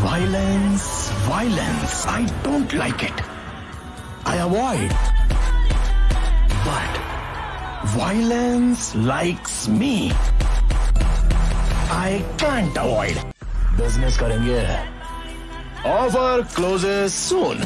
violence, violence. I don't like it. I avoid. But violence likes me. I can't avoid. Business करेंगे. Offer closes soon.